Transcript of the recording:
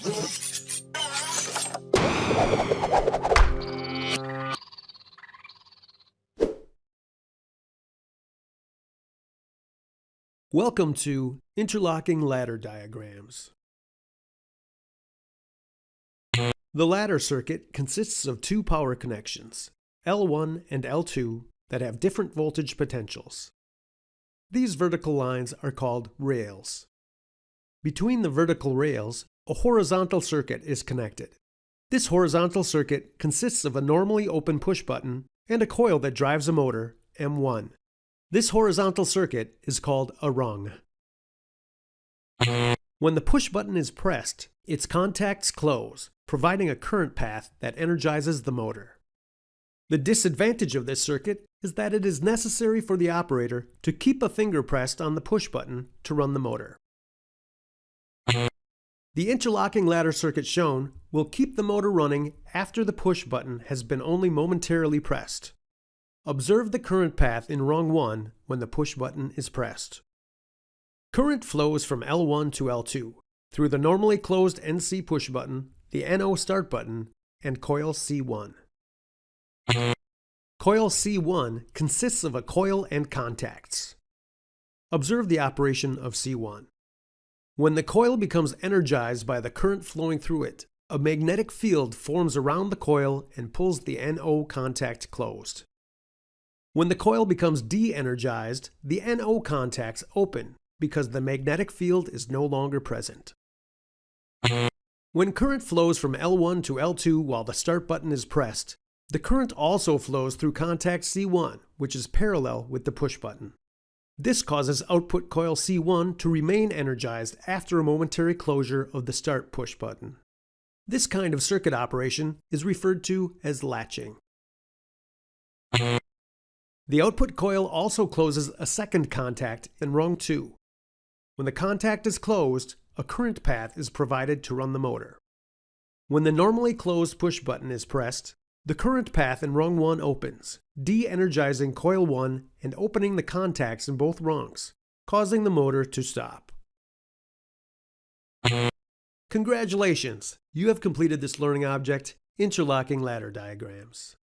Welcome to Interlocking Ladder Diagrams. The ladder circuit consists of two power connections, L1 and L2, that have different voltage potentials. These vertical lines are called rails. Between the vertical rails, a horizontal circuit is connected. This horizontal circuit consists of a normally open push button and a coil that drives a motor, M1. This horizontal circuit is called a rung. When the push button is pressed, its contacts close, providing a current path that energizes the motor. The disadvantage of this circuit is that it is necessary for the operator to keep a finger pressed on the push button to run the motor. The interlocking ladder circuit shown will keep the motor running after the push button has been only momentarily pressed. Observe the current path in rung 1 when the push button is pressed. Current flows from L1 to L2 through the normally closed NC push button, the NO start button, and coil C1. Coil C1 consists of a coil and contacts. Observe the operation of C1. When the coil becomes energized by the current flowing through it, a magnetic field forms around the coil and pulls the NO contact closed. When the coil becomes de-energized, the NO contacts open because the magnetic field is no longer present. When current flows from L1 to L2 while the start button is pressed, the current also flows through contact C1, which is parallel with the push button. This causes output coil C1 to remain energized after a momentary closure of the start push button. This kind of circuit operation is referred to as latching. The output coil also closes a second contact in rung 2. When the contact is closed, a current path is provided to run the motor. When the normally closed push button is pressed, the current path in rung 1 opens, de-energizing coil 1 and opening the contacts in both rungs, causing the motor to stop. Congratulations! You have completed this learning object, interlocking ladder diagrams.